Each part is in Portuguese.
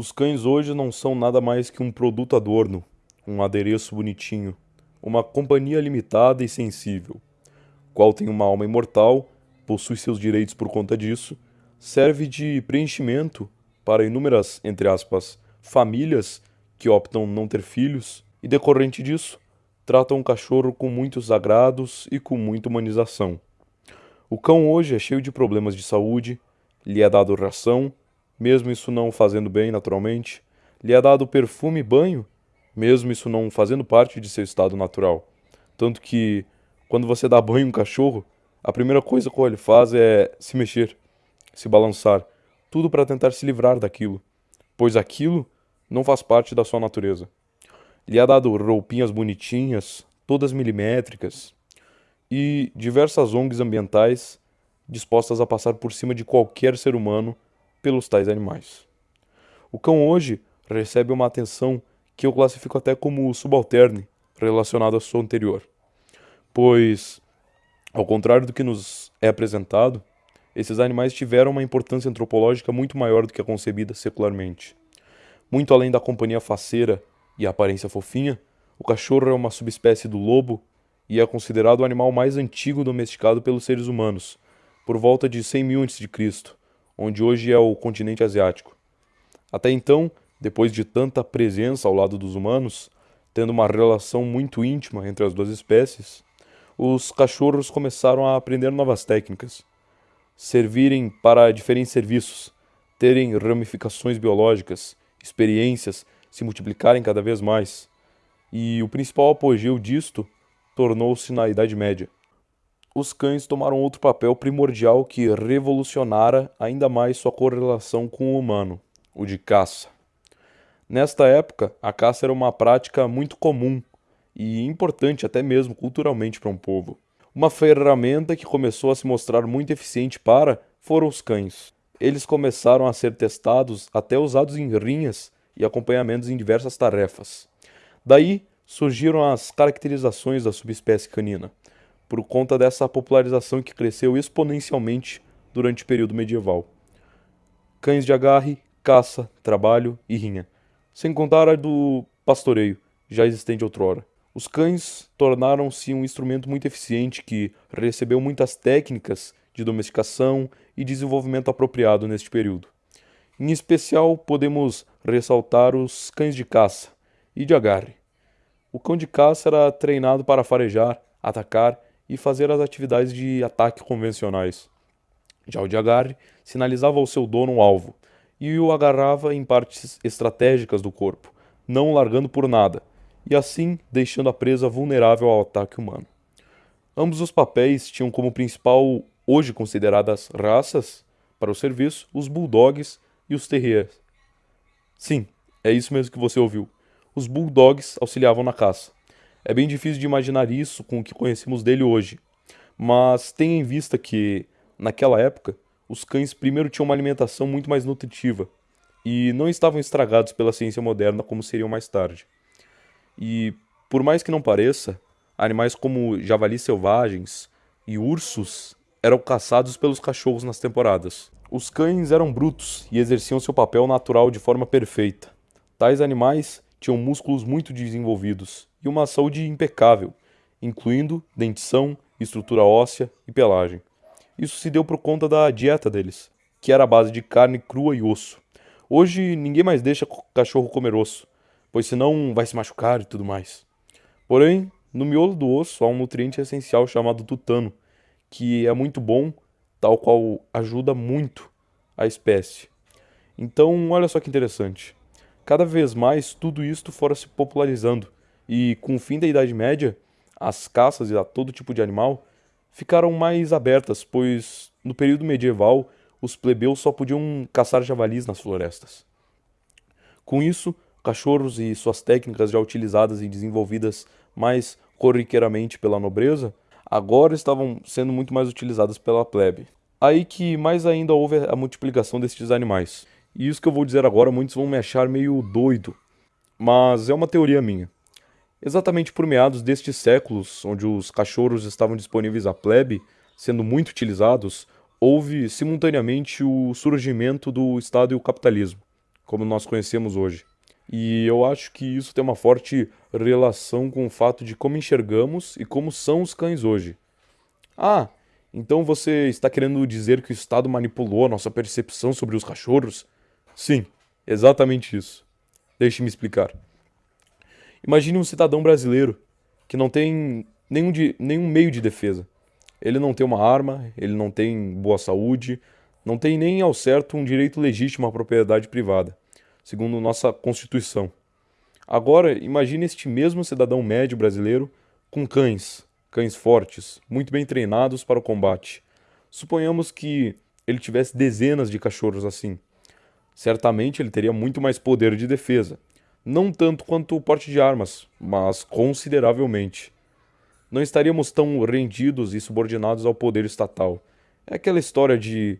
Os cães hoje não são nada mais que um produto adorno, um adereço bonitinho, uma companhia limitada e sensível, qual tem uma alma imortal, possui seus direitos por conta disso, serve de preenchimento para inúmeras, entre aspas, famílias que optam não ter filhos e decorrente disso, tratam o cachorro com muitos agrados e com muita humanização. O cão hoje é cheio de problemas de saúde, lhe é dado ração, mesmo isso não fazendo bem naturalmente, lhe é dado perfume e banho, mesmo isso não fazendo parte de seu estado natural. Tanto que, quando você dá banho em um cachorro, a primeira coisa que ele faz é se mexer, se balançar, tudo para tentar se livrar daquilo, pois aquilo não faz parte da sua natureza. Lhe é dado roupinhas bonitinhas, todas milimétricas, e diversas ONGs ambientais dispostas a passar por cima de qualquer ser humano pelos tais animais. O cão hoje recebe uma atenção que eu classifico até como subalterne relacionado à sua anterior, pois, ao contrário do que nos é apresentado, esses animais tiveram uma importância antropológica muito maior do que a concebida secularmente. Muito além da companhia faceira e aparência fofinha, o cachorro é uma subespécie do lobo e é considerado o animal mais antigo domesticado pelos seres humanos, por volta de 100 mil a.C., onde hoje é o continente asiático. Até então, depois de tanta presença ao lado dos humanos, tendo uma relação muito íntima entre as duas espécies, os cachorros começaram a aprender novas técnicas, servirem para diferentes serviços, terem ramificações biológicas, experiências, se multiplicarem cada vez mais. E o principal apogeu disto tornou-se na Idade Média. Os cães tomaram outro papel primordial que revolucionara ainda mais sua correlação com o humano, o de caça. Nesta época, a caça era uma prática muito comum e importante até mesmo culturalmente para um povo. Uma ferramenta que começou a se mostrar muito eficiente para foram os cães. Eles começaram a ser testados até usados em rinhas e acompanhamentos em diversas tarefas. Daí surgiram as caracterizações da subespécie canina, por conta dessa popularização que cresceu exponencialmente durante o período medieval. Cães de agarre, caça, trabalho e rinha, sem contar a do pastoreio, já existente outrora. Os cães tornaram-se um instrumento muito eficiente que recebeu muitas técnicas de domesticação e desenvolvimento apropriado neste período. Em especial, podemos ressaltar os cães de caça e de agarre, o cão de caça era treinado para farejar, atacar e fazer as atividades de ataque convencionais. Já o de agarre sinalizava ao seu dono um alvo e o agarrava em partes estratégicas do corpo, não largando por nada, e assim deixando a presa vulnerável ao ataque humano. Ambos os papéis tinham como principal, hoje consideradas raças, para o serviço, os bulldogs e os terriers. Sim, é isso mesmo que você ouviu os bulldogs auxiliavam na caça. É bem difícil de imaginar isso com o que conhecemos dele hoje, mas tenha em vista que, naquela época, os cães primeiro tinham uma alimentação muito mais nutritiva e não estavam estragados pela ciência moderna como seriam mais tarde. E, por mais que não pareça, animais como javalis selvagens e ursos eram caçados pelos cachorros nas temporadas. Os cães eram brutos e exerciam seu papel natural de forma perfeita. Tais animais tinham músculos muito desenvolvidos e uma saúde impecável, incluindo dentição, estrutura óssea e pelagem. Isso se deu por conta da dieta deles, que era a base de carne crua e osso. Hoje ninguém mais deixa cachorro comer osso, pois senão vai se machucar e tudo mais. Porém, no miolo do osso há um nutriente essencial chamado tutano, que é muito bom, tal qual ajuda muito a espécie. Então, olha só que interessante. Cada vez mais tudo isto fora se popularizando, e com o fim da Idade Média, as caças a todo tipo de animal ficaram mais abertas, pois no período medieval os plebeus só podiam caçar javalis nas florestas. Com isso, cachorros e suas técnicas já utilizadas e desenvolvidas mais corriqueiramente pela nobreza, agora estavam sendo muito mais utilizadas pela plebe. Aí que mais ainda houve a multiplicação destes animais. E isso que eu vou dizer agora, muitos vão me achar meio doido, mas é uma teoria minha. Exatamente por meados destes séculos, onde os cachorros estavam disponíveis à plebe, sendo muito utilizados, houve simultaneamente o surgimento do Estado e o capitalismo. como nós conhecemos hoje. E eu acho que isso tem uma forte relação com o fato de como enxergamos e como são os cães hoje. Ah, então você está querendo dizer que o Estado manipulou a nossa percepção sobre os cachorros? Sim, exatamente isso. Deixe-me explicar. Imagine um cidadão brasileiro que não tem nenhum, de, nenhum meio de defesa. Ele não tem uma arma, ele não tem boa saúde, não tem nem ao certo um direito legítimo à propriedade privada, segundo nossa Constituição. Agora, imagine este mesmo cidadão médio brasileiro com cães, cães fortes, muito bem treinados para o combate. Suponhamos que ele tivesse dezenas de cachorros assim. Certamente ele teria muito mais poder de defesa. Não tanto quanto o porte de armas, mas consideravelmente. Não estaríamos tão rendidos e subordinados ao poder estatal. É aquela história de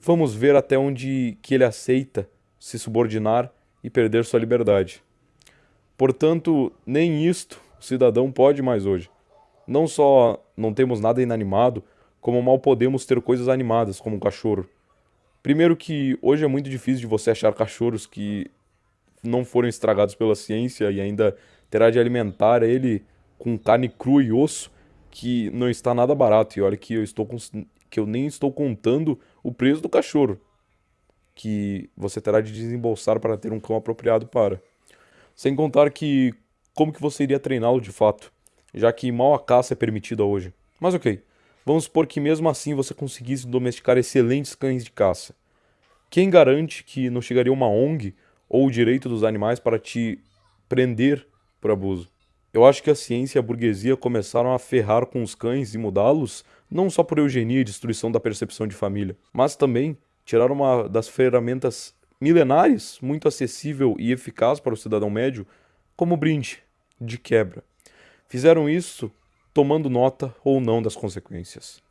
vamos ver até onde que ele aceita se subordinar e perder sua liberdade. Portanto, nem isto o cidadão pode mais hoje. Não só não temos nada inanimado, como mal podemos ter coisas animadas, como um cachorro. Primeiro que hoje é muito difícil de você achar cachorros que não foram estragados pela ciência e ainda terá de alimentar ele com carne crua e osso, que não está nada barato. E olha que eu estou que eu nem estou contando o preço do cachorro, que você terá de desembolsar para ter um cão apropriado para. Sem contar que como que você iria treiná-lo de fato? já que mal a caça é permitida hoje. Mas ok, vamos supor que mesmo assim você conseguisse domesticar excelentes cães de caça. Quem garante que não chegaria uma ONG ou o direito dos animais para te prender por abuso? Eu acho que a ciência e a burguesia começaram a ferrar com os cães e mudá-los não só por eugenia e destruição da percepção de família, mas também tiraram uma das ferramentas milenares, muito acessível e eficaz para o cidadão médio, como brinde de quebra. Fizeram isso tomando nota ou não das consequências.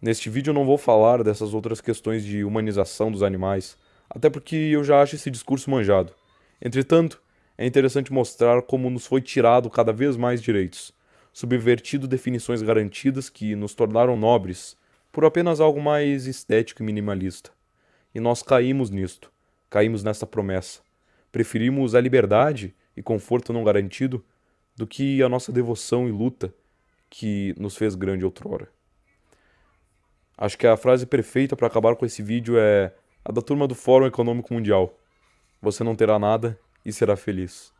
Neste vídeo eu não vou falar dessas outras questões de humanização dos animais, até porque eu já acho esse discurso manjado. Entretanto, é interessante mostrar como nos foi tirado cada vez mais direitos, subvertido definições garantidas que nos tornaram nobres por apenas algo mais estético e minimalista. E nós caímos nisto, caímos nessa promessa. Preferimos a liberdade e conforto não garantido do que a nossa devoção e luta que nos fez grande outrora. Acho que a frase perfeita para acabar com esse vídeo é a da turma do Fórum Econômico Mundial. Você não terá nada e será feliz.